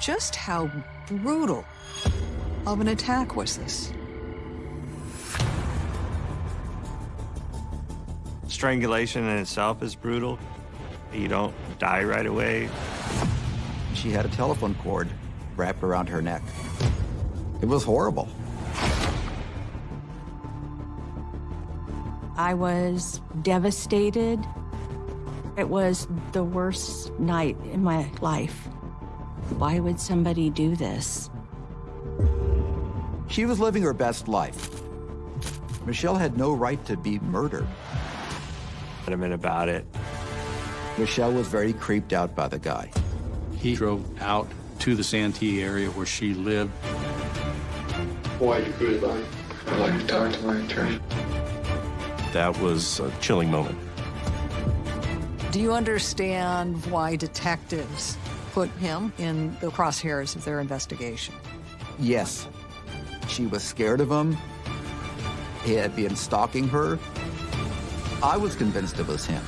Just how brutal of an attack was this? Strangulation in itself is brutal. You don't die right away. She had a telephone cord wrapped around her neck. It was horrible. I was devastated. It was the worst night in my life. Why would somebody do this? She was living her best life. Michelle had no right to be murdered. Adamant about it. Michelle was very creeped out by the guy. He drove out to the Santee area where she lived. Why you could like, I'd like to talk to my attorney. That was a chilling moment. Do you understand why detectives put him in the crosshairs of their investigation? Yes. She was scared of him. He had been stalking her. I was convinced it was him.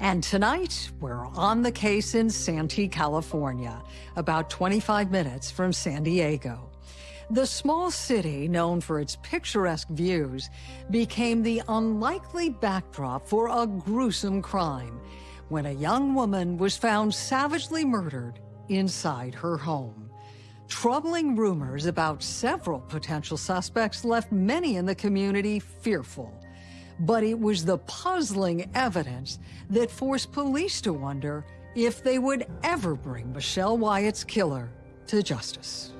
And tonight, we're on the case in Santee, California, about 25 minutes from San Diego. The small city, known for its picturesque views, became the unlikely backdrop for a gruesome crime when a young woman was found savagely murdered inside her home. Troubling rumors about several potential suspects left many in the community fearful. But it was the puzzling evidence that forced police to wonder if they would ever bring Michelle Wyatt's killer to justice.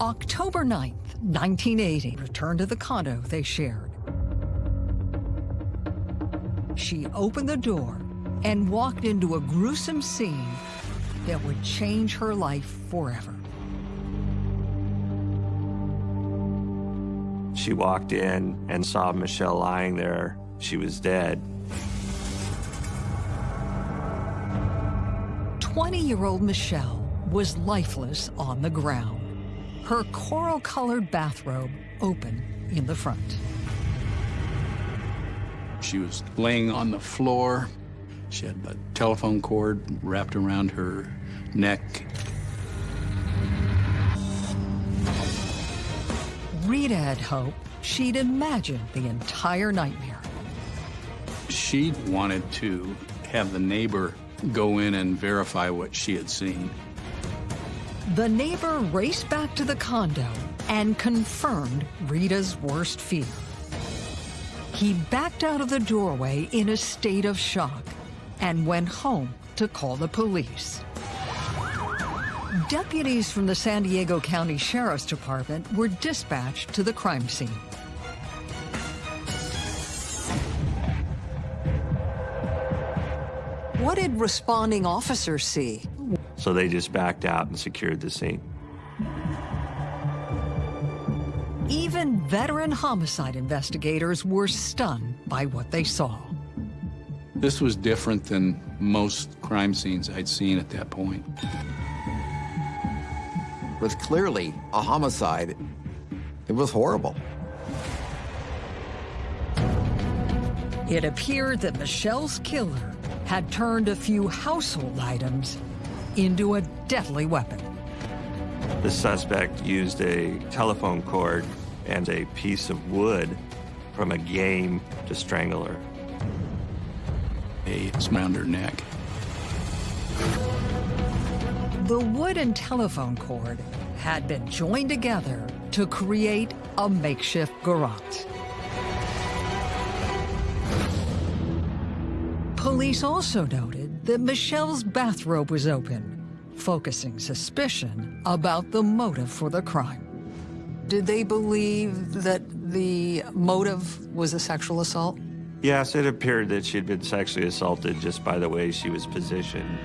October 9th, 1980, returned to the condo they shared. She opened the door and walked into a gruesome scene that would change her life forever. She walked in and saw Michelle lying there. She was dead. 20-year-old Michelle was lifeless on the ground. Her coral-colored bathrobe open in the front. She was laying on the floor. She had a telephone cord wrapped around her neck. Rita had hoped she'd imagined the entire nightmare. She wanted to have the neighbor go in and verify what she had seen. The neighbor raced back to the condo and confirmed Rita's worst fear. He backed out of the doorway in a state of shock and went home to call the police. Deputies from the San Diego County Sheriff's Department were dispatched to the crime scene. What did responding officers see? So they just backed out and secured the scene. Even veteran homicide investigators were stunned by what they saw. This was different than most crime scenes I'd seen at that point. It was clearly a homicide. It was horrible. It appeared that Michelle's killer had turned a few household items into a deadly weapon. The suspect used a telephone cord and a piece of wood from a game to strangle her. A around her neck. The wood and telephone cord had been joined together to create a makeshift garrote. Police also noted that Michelle's bathrobe was open, focusing suspicion about the motive for the crime. Did they believe that the motive was a sexual assault? Yes, it appeared that she'd been sexually assaulted just by the way she was positioned.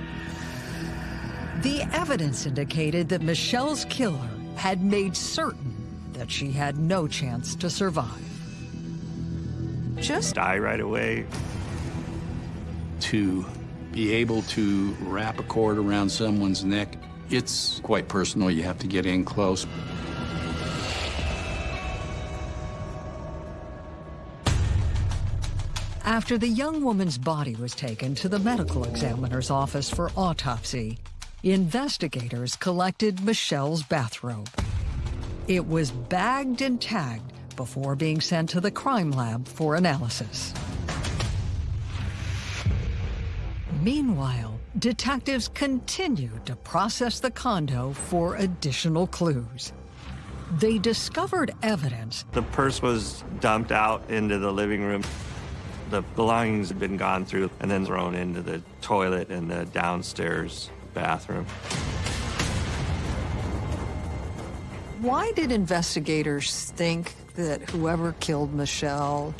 The evidence indicated that Michelle's killer had made certain that she had no chance to survive. Just Die right away. To be able to wrap a cord around someone's neck It's quite personal. You have to get in close. After the young woman's body was taken to the medical examiner's office for autopsy, investigators collected Michelle's bathrobe. It was bagged and tagged before being sent to the crime lab for analysis. Meanwhile, detectives continued to process the condo for additional clues. They discovered evidence The purse was dumped out into the living room. The belongings had been gone through and then thrown into the toilet in the downstairs bathroom. Why did investigators think that whoever killed Michelle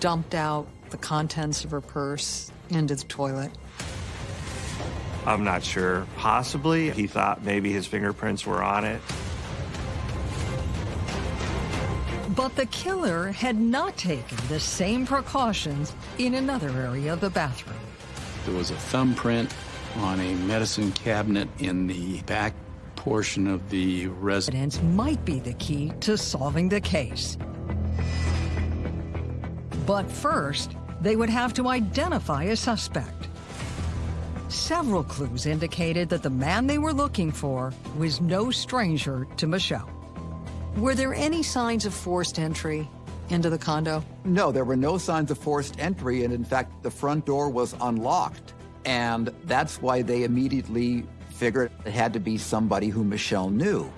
dumped out the contents of her purse into the toilet? I'm not sure. Possibly he thought maybe his fingerprints were on it. But the killer had not taken the same precautions in another area of the bathroom. There was a thumbprint on a medicine cabinet in the back portion of the residence. Might be the key to solving the case. But first, they would have to identify a suspect. Several clues indicated that the man they were looking for was no stranger to Michelle. Were there any signs of forced entry into the condo? No, there were no signs of forced entry, and in fact, the front door was unlocked. And that's why they immediately figured it had to be somebody who Michelle knew.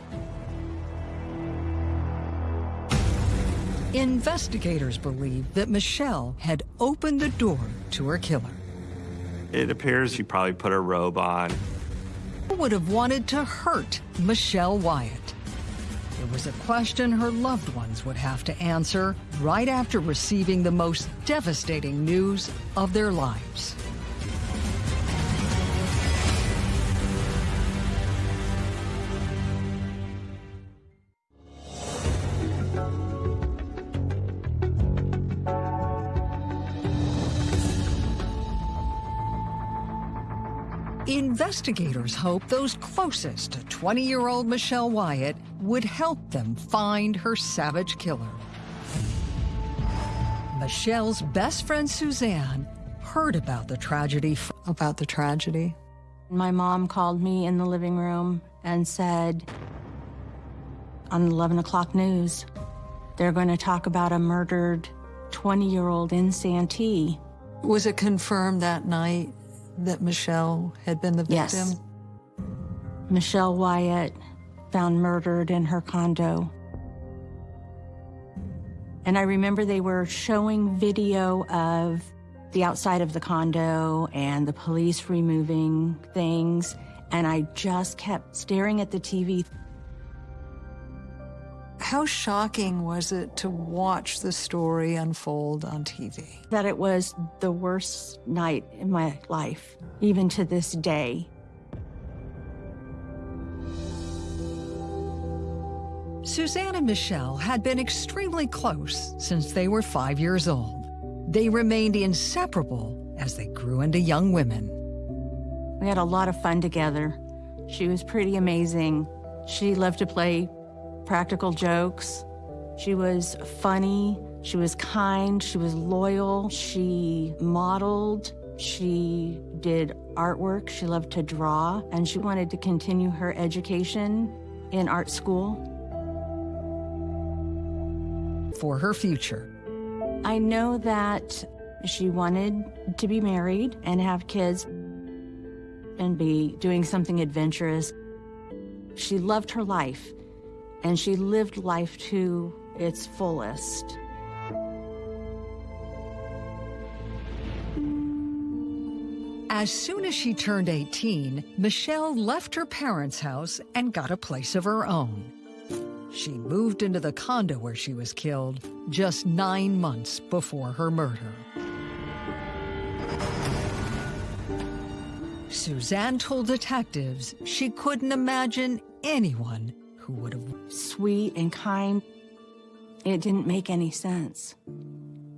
Investigators believe that Michelle had opened the door to her killer. It appears she probably put a robe on. Who would have wanted to hurt Michelle Wyatt? It was a question her loved ones would have to answer right after receiving the most devastating news of their lives. Investigators hope those closest to 20-year-old Michelle Wyatt would help them find her savage killer. Michelle's best friend Suzanne heard about the tragedy. About the tragedy? My mom called me in the living room and said, on the 11 o'clock news, they're going to talk about a murdered 20-year-old in Santee. Was it confirmed that night that Michelle had been the victim? Yes. Michelle Wyatt found murdered in her condo. And I remember they were showing video of the outside of the condo and the police removing things. And I just kept staring at the TV. How shocking was it to watch the story unfold on TV? That it was the worst night in my life, even to this day. Suzanne and Michelle had been extremely close since they were five years old. They remained inseparable as they grew into young women. We had a lot of fun together. She was pretty amazing. She loved to play practical jokes. She was funny. She was kind. She was loyal. She modeled. She did artwork. She loved to draw. And she wanted to continue her education in art school. For her future. I know that she wanted to be married and have kids and be doing something adventurous. She loved her life and she lived life to its fullest. As soon as she turned 18, Michelle left her parents' house and got a place of her own. She moved into the condo where she was killed just nine months before her murder. Suzanne told detectives she couldn't imagine anyone who would have Sweet and kind. It didn't make any sense.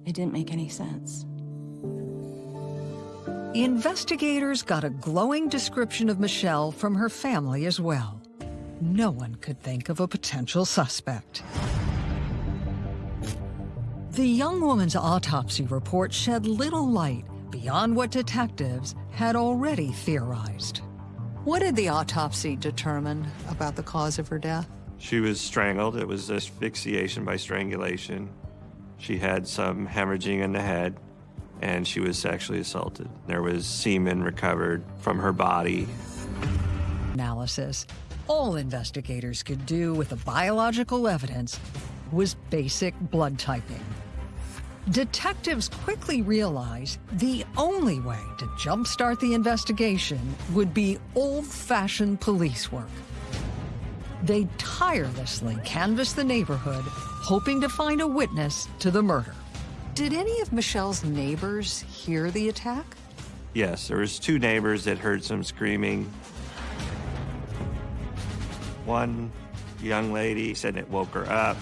It didn't make any sense. Investigators got a glowing description of Michelle from her family as well. No one could think of a potential suspect. The young woman's autopsy report shed little light beyond what detectives had already theorized. What did the autopsy determine about the cause of her death? She was strangled. It was asphyxiation by strangulation. She had some hemorrhaging in the head, and she was sexually assaulted. There was semen recovered from her body. Analysis. All investigators could do with the biological evidence was basic blood typing. Detectives quickly realized the only way to jumpstart the investigation would be old-fashioned police work. They tirelessly canvassed the neighborhood, hoping to find a witness to the murder. Did any of Michelle's neighbors hear the attack? Yes, there was two neighbors that heard some screaming. One young lady said it woke her up.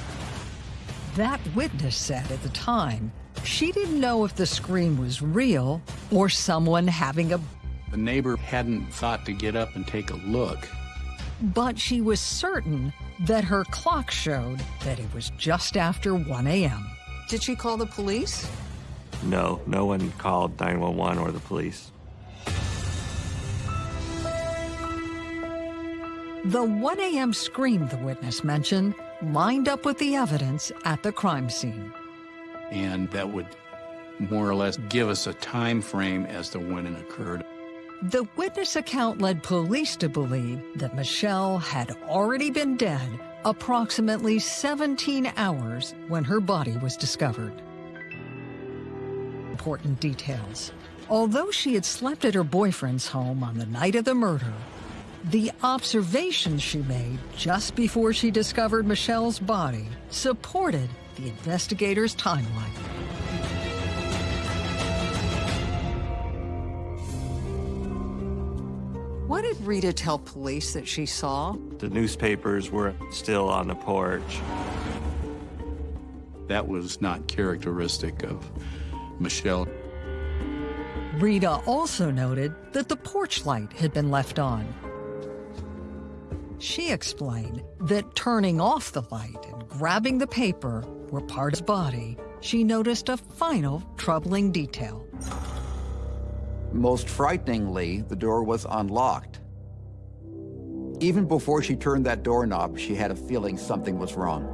That witness said at the time she didn't know if the scream was real or someone having a... The neighbor hadn't thought to get up and take a look. But she was certain that her clock showed that it was just after 1 a.m. Did she call the police? No, no one called 911 or the police. The 1 a.m. scream the witness mentioned lined up with the evidence at the crime scene. And that would more or less give us a time frame as to when it occurred. The witness account led police to believe that Michelle had already been dead approximately 17 hours when her body was discovered. Important details. Although she had slept at her boyfriend's home on the night of the murder, the observations she made just before she discovered Michelle's body supported the investigators' timeline. What did Rita tell police that she saw? The newspapers were still on the porch. That was not characteristic of Michelle. Rita also noted that the porch light had been left on. She explained that turning off the light and grabbing the paper were part of his body. She noticed a final troubling detail. Most frighteningly, the door was unlocked. Even before she turned that doorknob, she had a feeling something was wrong.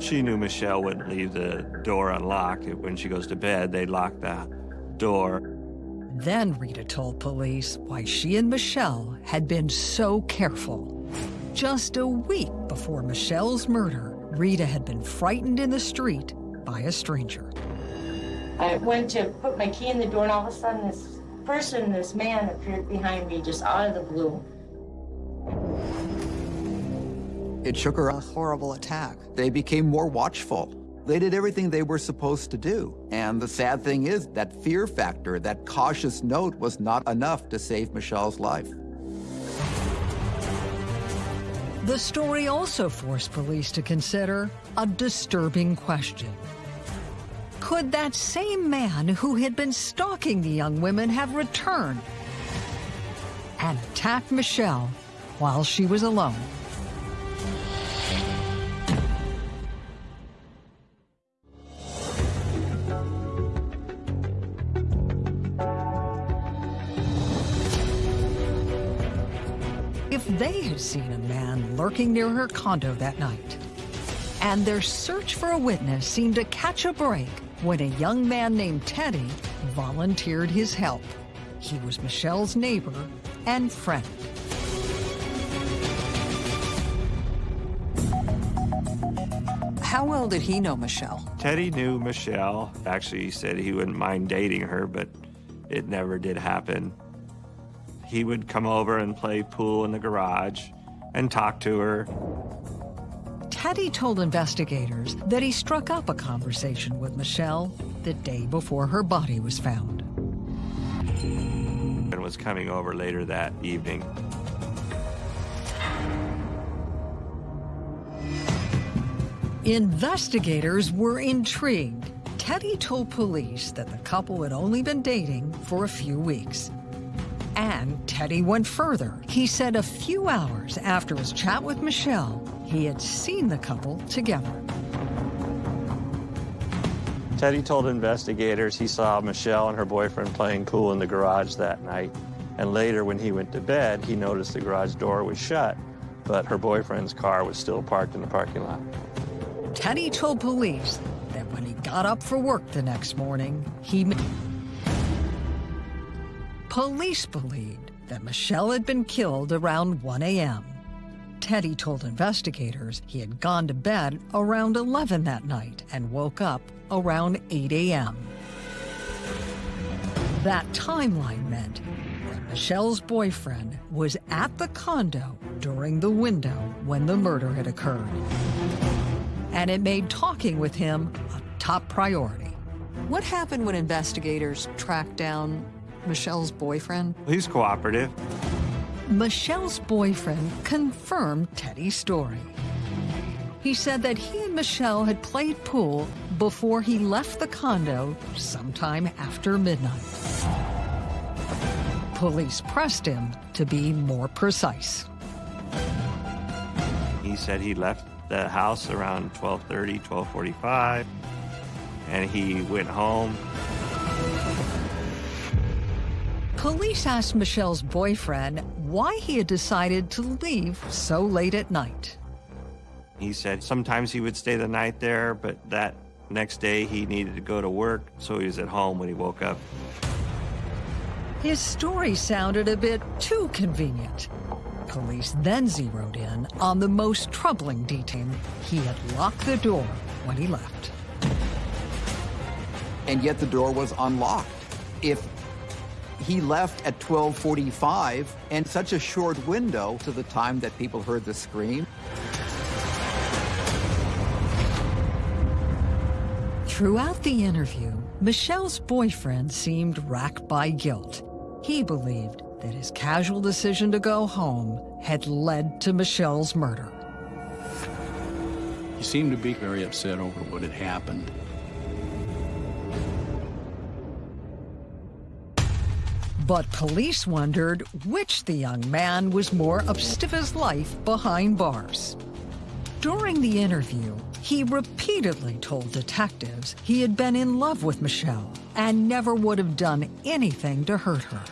She knew Michelle wouldn't leave the door unlocked. When she goes to bed, they lock the door. Then Rita told police why she and Michelle had been so careful. Just a week before Michelle's murder, Rita had been frightened in the street by a stranger. I went to put my key in the door, and all of a sudden, this person, this man, appeared behind me just out of the blue. It shook her A horrible attack. They became more watchful. They did everything they were supposed to do. And the sad thing is, that fear factor, that cautious note, was not enough to save Michelle's life. The story also forced police to consider a disturbing question. Could that same man who had been stalking the young women have returned and attacked Michelle while she was alone? Lurking near her condo that night, and their search for a witness seemed to catch a break when a young man named Teddy volunteered his help. He was Michelle's neighbor and friend. How well did he know Michelle? Teddy knew Michelle. Actually, he said he wouldn't mind dating her, but it never did happen. He would come over and play pool in the garage and talk to her. Teddy told investigators that he struck up a conversation with Michelle the day before her body was found. and was coming over later that evening. Investigators were intrigued. Teddy told police that the couple had only been dating for a few weeks. And Teddy went further. He said a few hours after his chat with Michelle, he had seen the couple together. Teddy told investigators he saw Michelle and her boyfriend playing pool in the garage that night. And later, when he went to bed, he noticed the garage door was shut, but her boyfriend's car was still parked in the parking lot. Teddy told police that when he got up for work the next morning, he. Police believed that Michelle had been killed around 1 a.m. Teddy told investigators he had gone to bed around 11 that night and woke up around 8 a.m. That timeline meant that Michelle's boyfriend was at the condo during the window when the murder had occurred. And it made talking with him a top priority. What happened when investigators tracked down Michelle's boyfriend? He's cooperative. Michelle's boyfriend confirmed Teddy's story. He said that he and Michelle had played pool before he left the condo sometime after midnight. Police pressed him to be more precise. He said he left the house around 12:30, 12:45, and he went home Police asked Michelle's boyfriend why he had decided to leave so late at night. He said sometimes he would stay the night there, but that next day he needed to go to work, so he was at home when he woke up. His story sounded a bit too convenient. Police then zeroed in on the most troubling detail. He had locked the door when he left. And yet the door was unlocked. If he left at 1245 and such a short window to the time that people heard the scream. Throughout the interview, Michelle's boyfriend seemed racked by guilt. He believed that his casual decision to go home had led to Michelle's murder. He seemed to be very upset over what had happened. But police wondered which the young man was more his life behind bars. During the interview, he repeatedly told detectives he had been in love with Michelle and never would have done anything to hurt her.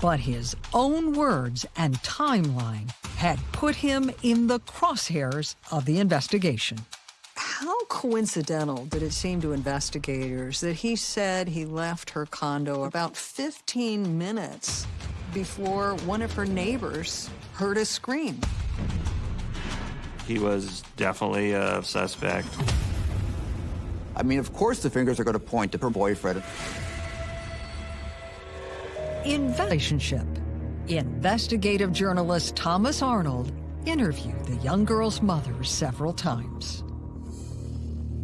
But his own words and timeline had put him in the crosshairs of the investigation. How coincidental did it seem to investigators that he said he left her condo about 15 minutes before one of her neighbors heard a scream? He was definitely a suspect. I mean, of course the fingers are going to point to her boyfriend. In relationship, investigative journalist Thomas Arnold interviewed the young girl's mother several times.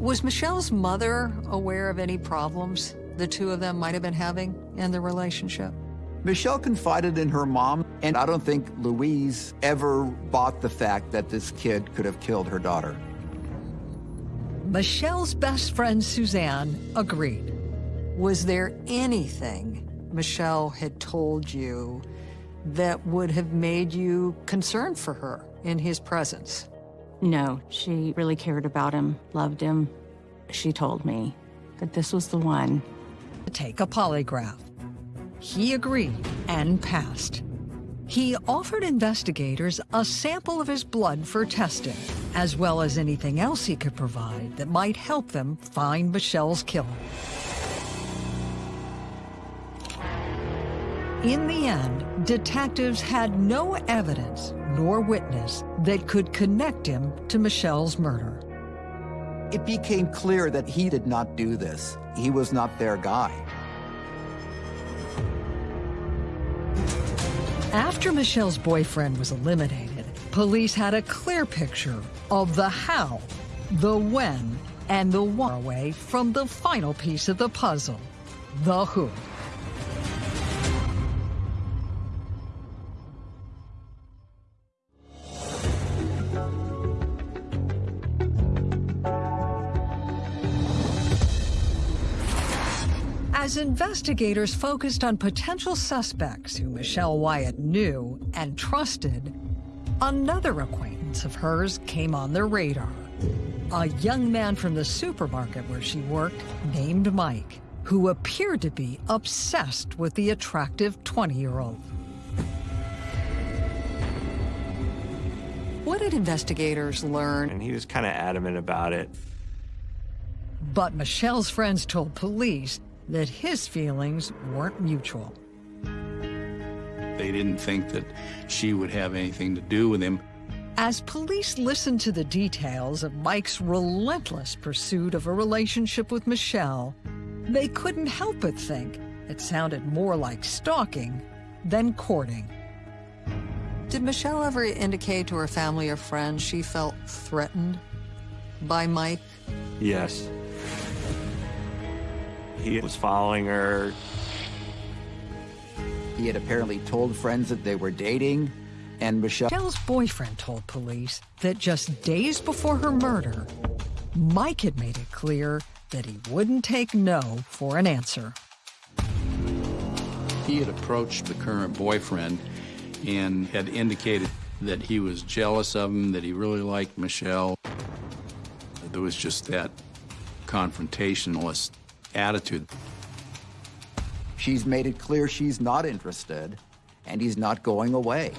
Was Michelle's mother aware of any problems the two of them might have been having in their relationship? Michelle confided in her mom, and I don't think Louise ever bought the fact that this kid could have killed her daughter. Michelle's best friend Suzanne agreed. Was there anything Michelle had told you that would have made you concerned for her in his presence? No, she really cared about him, loved him. She told me that this was the one. To take a polygraph. He agreed and passed. He offered investigators a sample of his blood for testing, as well as anything else he could provide that might help them find Michelle's killer. In the end, detectives had no evidence nor witness that could connect him to Michelle's murder. It became clear that he did not do this. He was not their guy. After Michelle's boyfriend was eliminated, police had a clear picture of the how, the when, and the why away from the final piece of the puzzle, the who. Investigators focused on potential suspects who Michelle Wyatt knew and trusted, another acquaintance of hers came on their radar. A young man from the supermarket where she worked named Mike, who appeared to be obsessed with the attractive 20-year-old. What did investigators learn? And he was kind of adamant about it. But Michelle's friends told police that his feelings weren't mutual. They didn't think that she would have anything to do with him. As police listened to the details of Mike's relentless pursuit of a relationship with Michelle, they couldn't help but think it sounded more like stalking than courting. Did Michelle ever indicate to her family or friends she felt threatened by Mike? Yes. He was following her. He had apparently told friends that they were dating, and Michelle... Michelle's boyfriend told police that just days before her murder, Mike had made it clear that he wouldn't take no for an answer. He had approached the current boyfriend and had indicated that he was jealous of him, that he really liked Michelle. There was just that confrontationalist attitude. She's made it clear she's not interested, and he's not going away.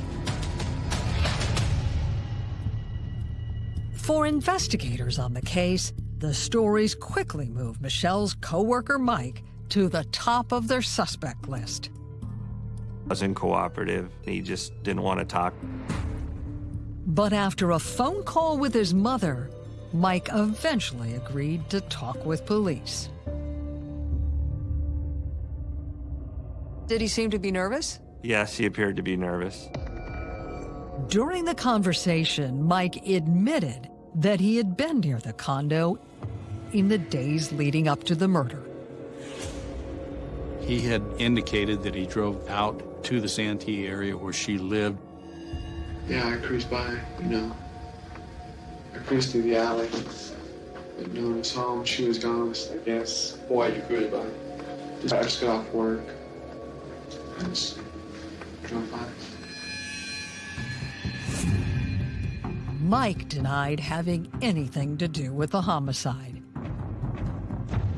For investigators on the case, the stories quickly moved Michelle's co-worker Mike to the top of their suspect list. Wasn't cooperative. He just didn't want to talk. But after a phone call with his mother, Mike eventually agreed to talk with police. Did he seem to be nervous? Yes, he appeared to be nervous. During the conversation, Mike admitted that he had been near the condo in the days leading up to the murder. He had indicated that he drove out to the Santee area where she lived. Yeah, I cruised by, you know. I cruised through the alley. But no one was home. She was gone, I guess. Why you cruised by? Just, I just got off work. I just drove by. Mike denied having anything to do with the homicide.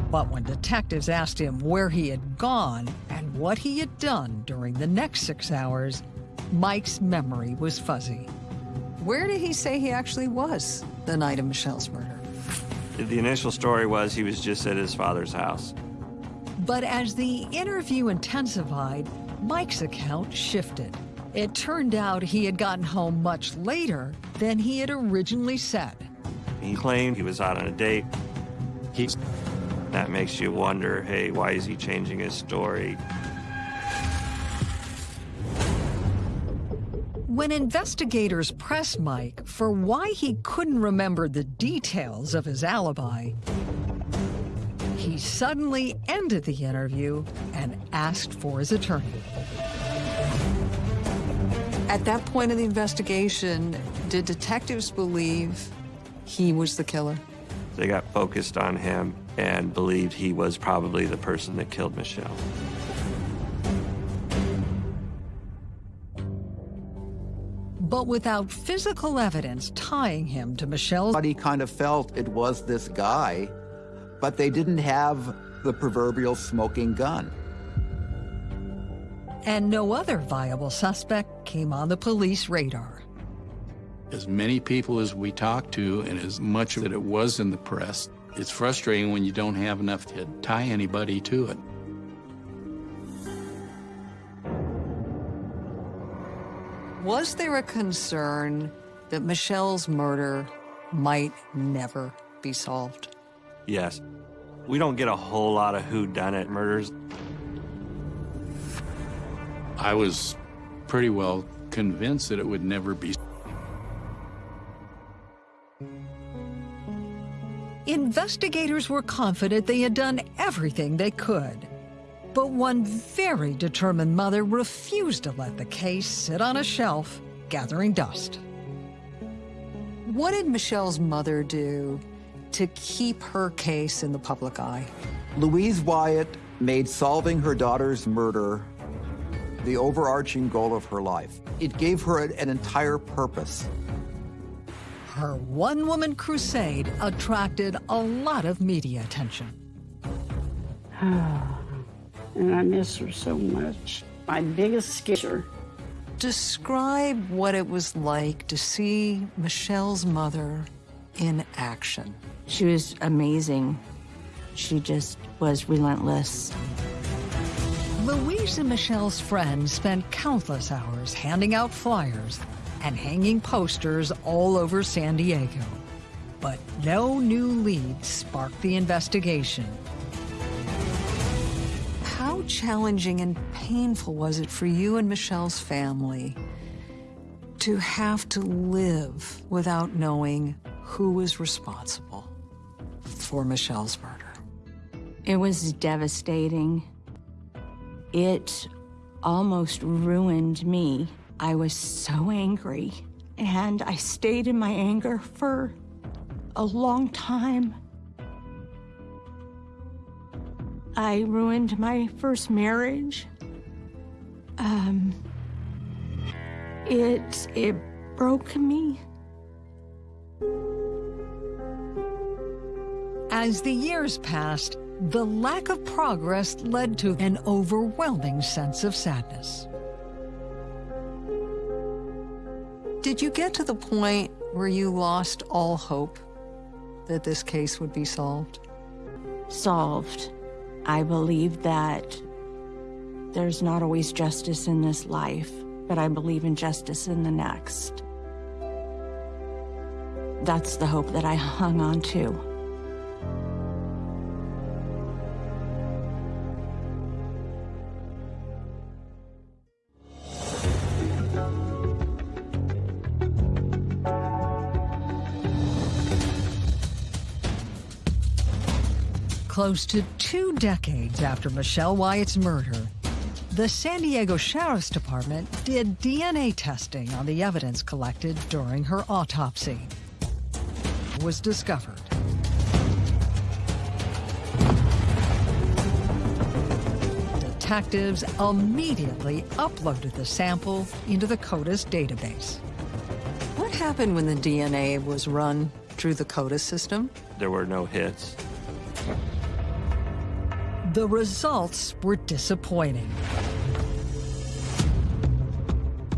But when detectives asked him where he had gone and what he had done during the next six hours, Mike's memory was fuzzy. Where did he say he actually was the night of Michelle's murder? The initial story was he was just at his father's house. But as the interview intensified, Mike's account shifted. It turned out he had gotten home much later than he had originally said. He claimed he was out on a date. He's That makes you wonder, hey, why is he changing his story? When investigators pressed Mike for why he couldn't remember the details of his alibi, he suddenly ended the interview and asked for his attorney. At that point in the investigation, did detectives believe he was the killer? They got focused on him and believed he was probably the person that killed Michelle. But without physical evidence tying him to Michelle's Everybody kind of felt it was this guy, but they didn't have the proverbial smoking gun. and no other viable suspect came on the police radar. as many people as we talked to and as much that it was in the press, it's frustrating when you don't have enough to tie anybody to it. Was there a concern that Michelle's murder might never be solved? Yes. We don't get a whole lot of whodunit murders. I was pretty well convinced that it would never be. Investigators were confident they had done everything they could. But one very determined mother refused to let the case sit on a shelf, gathering dust. What did Michelle's mother do to keep her case in the public eye? Louise Wyatt made solving her daughter's murder the overarching goal of her life. It gave her an entire purpose. Her one-woman crusade attracted a lot of media attention. and I miss her so much. My biggest scare. Describe what it was like to see Michelle's mother in action. She was amazing. She just was relentless. Louise and Michelle's friends spent countless hours handing out flyers and hanging posters all over San Diego. But no new leads sparked the investigation. How challenging and painful was it for you and Michelle's family to have to live without knowing who was responsible for Michelle's murder? It was devastating. It almost ruined me. I was so angry, and I stayed in my anger for a long time. I ruined my first marriage. Um, it, it broke me. As the years passed, the lack of progress led to an overwhelming sense of sadness. Did you get to the point where you lost all hope that this case would be solved? Solved. I believe that there's not always justice in this life, but I believe in justice in the next. That's the hope that I hung on to. Close to two decades after Michelle Wyatt's murder, the San Diego Sheriff's Department did DNA testing on the evidence collected during her autopsy. It was discovered. Detectives immediately uploaded the sample into the CODIS database. What happened when the DNA was run through the CODIS system? There were no hits. The results were disappointing.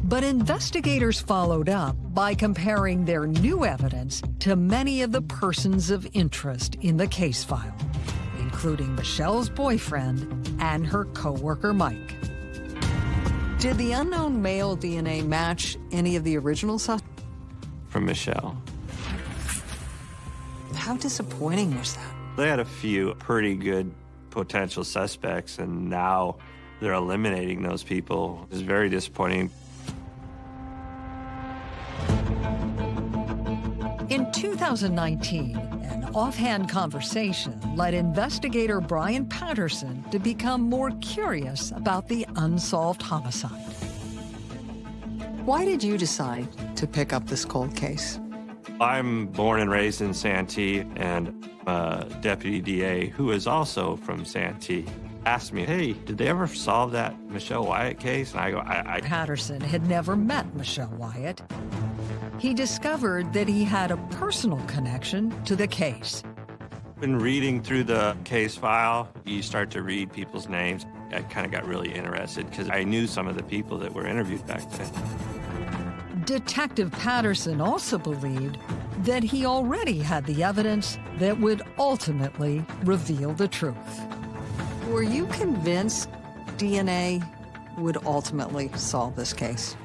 But investigators followed up by comparing their new evidence to many of the persons of interest in the case file, including Michelle's boyfriend and her co-worker Mike. Did the unknown male DNA match any of the original suspects? From Michelle. How disappointing was that? They had a few pretty good potential suspects, and now they're eliminating those people. It's very disappointing. In 2019, an offhand conversation led investigator Brian Patterson to become more curious about the unsolved homicide. Why did you decide to pick up this cold case? I'm born and raised in Santee, and uh, deputy DA, who is also from Santee, asked me, hey, did they ever solve that Michelle Wyatt case? And I go, I, I... Patterson had never met Michelle Wyatt. He discovered that he had a personal connection to the case. When reading through the case file, you start to read people's names. I kind of got really interested because I knew some of the people that were interviewed back then. Detective Patterson also believed that he already had the evidence that would ultimately reveal the truth. Were you convinced DNA would ultimately solve this case?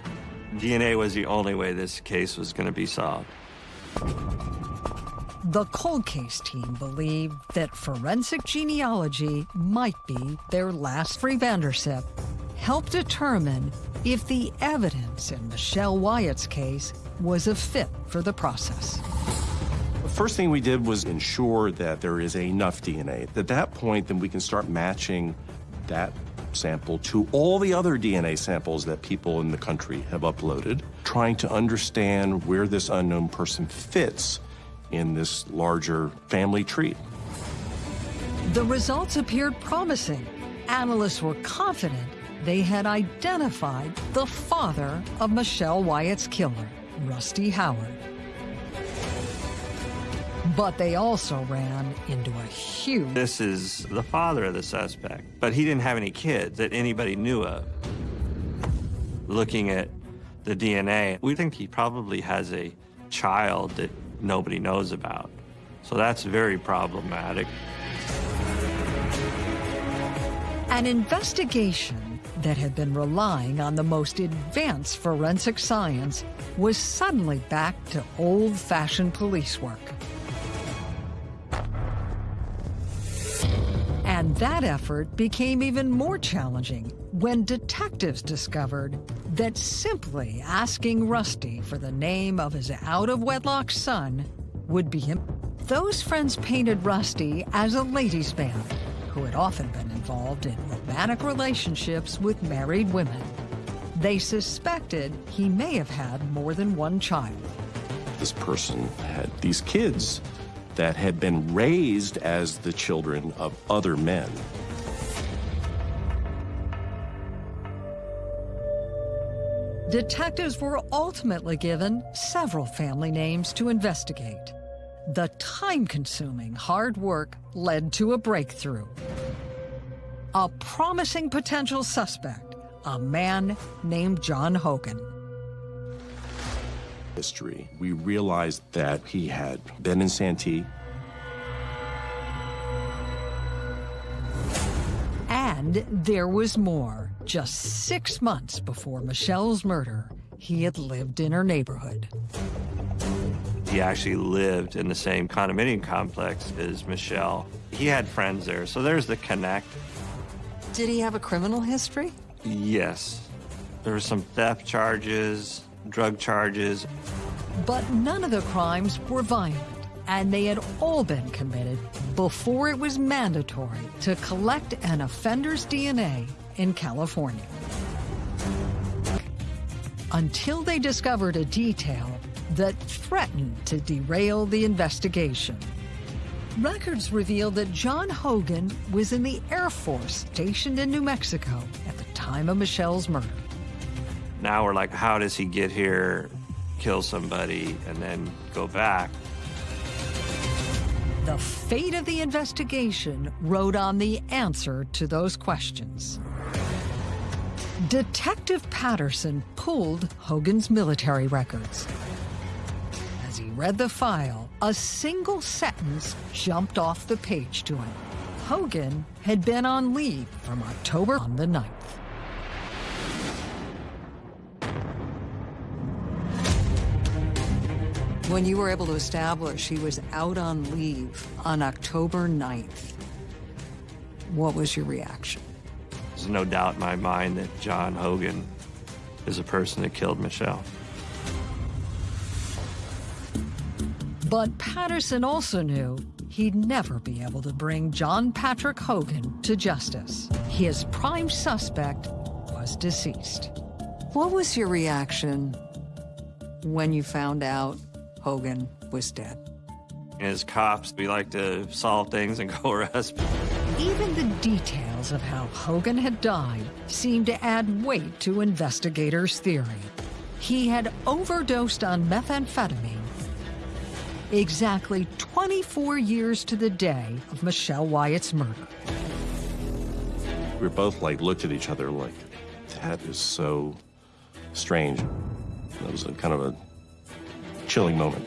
DNA was the only way this case was going to be solved. The cold case team believed that forensic genealogy might be their last free Vandership, help determine if the evidence in Michelle Wyatt's case was a fit for the process. The first thing we did was ensure that there is enough DNA. At that point, then we can start matching that sample to all the other DNA samples that people in the country have uploaded, trying to understand where this unknown person fits in this larger family tree. The results appeared promising analysts were confident they had identified the father of Michelle Wyatt's killer, Rusty Howard. But they also ran into a huge... This is the father of the suspect, but he didn't have any kids that anybody knew of. Looking at the DNA, we think he probably has a child that nobody knows about. So that's very problematic. An investigation that had been relying on the most advanced forensic science was suddenly back to old-fashioned police work. And that effort became even more challenging when detectives discovered that simply asking Rusty for the name of his out-of-wedlock son would be him. Those friends painted Rusty as a ladies' man who had often been involved in romantic relationships with married women. They suspected he may have had more than one child. This person had these kids that had been raised as the children of other men. Detectives were ultimately given several family names to investigate. The time-consuming hard work led to a breakthrough. A promising potential suspect, a man named John Hogan. History. We realized that he had been in Santee. And there was more. Just six months before Michelle's murder, he had lived in her neighborhood. He actually lived in the same condominium complex as Michelle. He had friends there, so there's the connect. Did he have a criminal history? Yes. There were some theft charges, drug charges. But none of the crimes were violent, and they had all been committed before it was mandatory to collect an offender's DNA in California. Until they discovered a detail that threatened to derail the investigation. Records reveal that John Hogan was in the Air Force stationed in New Mexico at the time of Michelle's murder. Now we're like, how does he get here, kill somebody, and then go back? The fate of the investigation rode on the answer to those questions. Detective Patterson pulled Hogan's military records read the file, a single sentence jumped off the page to him. Hogan had been on leave from October on the 9th. When you were able to establish he was out on leave on October 9th, what was your reaction? There's no doubt in my mind that John Hogan is a person that killed Michelle. But Patterson also knew he'd never be able to bring John Patrick Hogan to justice. His prime suspect was deceased. What was your reaction when you found out Hogan was dead? As cops, we like to solve things and go arrest. Even the details of how Hogan had died seemed to add weight to investigators' theory. He had overdosed on methamphetamine exactly 24 years to the day of Michelle Wyatt's murder. We both like looked at each other like, that is so strange. That was a kind of a chilling moment.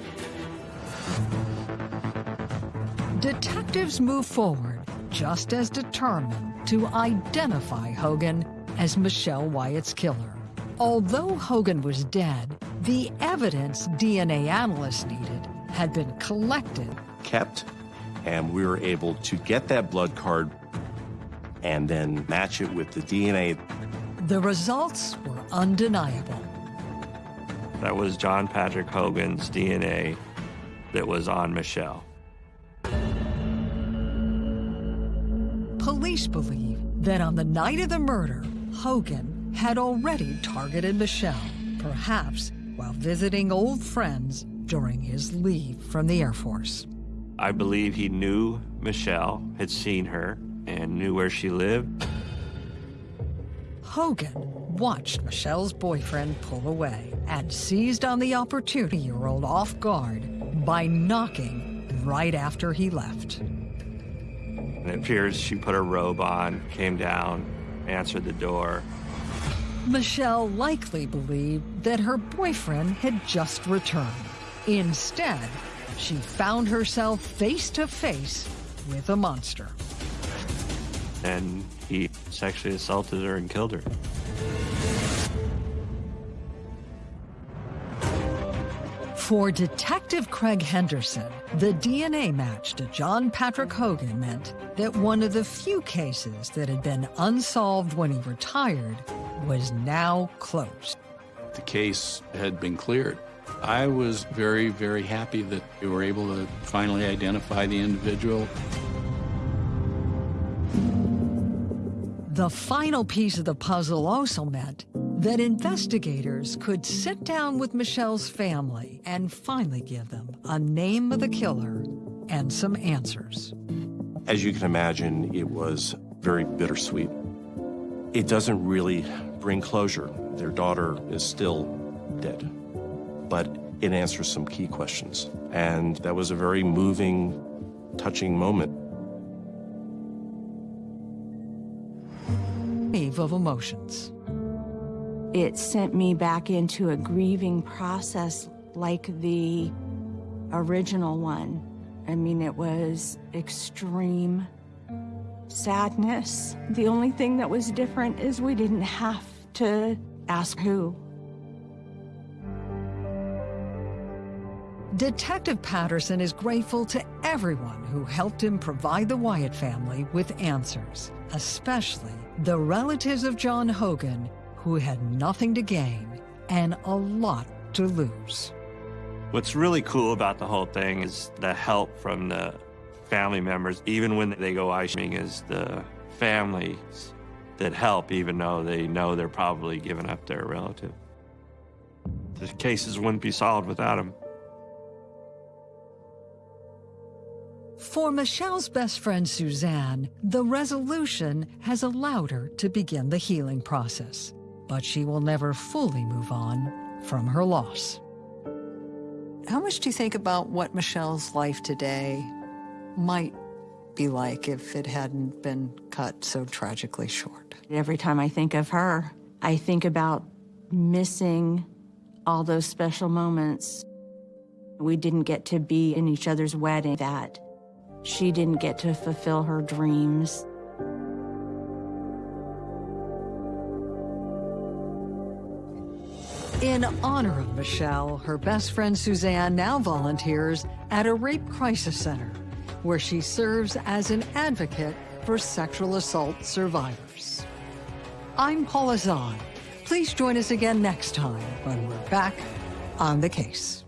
Detectives move forward just as determined to identify Hogan as Michelle Wyatt's killer. Although Hogan was dead, the evidence DNA analysts needed had been collected. Kept, and we were able to get that blood card and then match it with the DNA. The results were undeniable. That was John Patrick Hogan's DNA that was on Michelle. Police believe that on the night of the murder, Hogan had already targeted Michelle, perhaps while visiting old friends during his leave from the Air Force. I believe he knew Michelle, had seen her, and knew where she lived. Hogan watched Michelle's boyfriend pull away and seized on the opportunity-year-old off guard by knocking right after he left. And it appears she put her robe on, came down, answered the door. Michelle likely believed that her boyfriend had just returned. Instead, she found herself face to face with a monster. And he sexually assaulted her and killed her. For Detective Craig Henderson, the DNA match to John Patrick Hogan meant that one of the few cases that had been unsolved when he retired was now closed. The case had been cleared. I was very, very happy that we were able to finally identify the individual. The final piece of the puzzle also meant that investigators could sit down with Michelle's family and finally give them a name of the killer and some answers. As you can imagine, it was very bittersweet. It doesn't really bring closure. Their daughter is still dead. But it answers some key questions. And that was a very moving, touching moment. Wave of emotions. It sent me back into a grieving process like the original one. I mean, it was extreme sadness. The only thing that was different is we didn't have to ask who. Detective Patterson is grateful to everyone who helped him provide the Wyatt family with answers, especially the relatives of John Hogan who had nothing to gain and a lot to lose. What's really cool about the whole thing is the help from the family members, even when they go icing, is the families that help, even though they know they're probably giving up their relative. The cases wouldn't be solved without them. For Michelle's best friend Suzanne, the resolution has allowed her to begin the healing process, but she will never fully move on from her loss. How much do you think about what Michelle's life today might be like if it hadn't been cut so tragically short? Every time I think of her, I think about missing all those special moments. We didn't get to be in each other's wedding that she didn't get to fulfill her dreams. In honor of Michelle, her best friend Suzanne now volunteers at a rape crisis center, where she serves as an advocate for sexual assault survivors. I'm Paula Zahn. Please join us again next time when we're back on the case.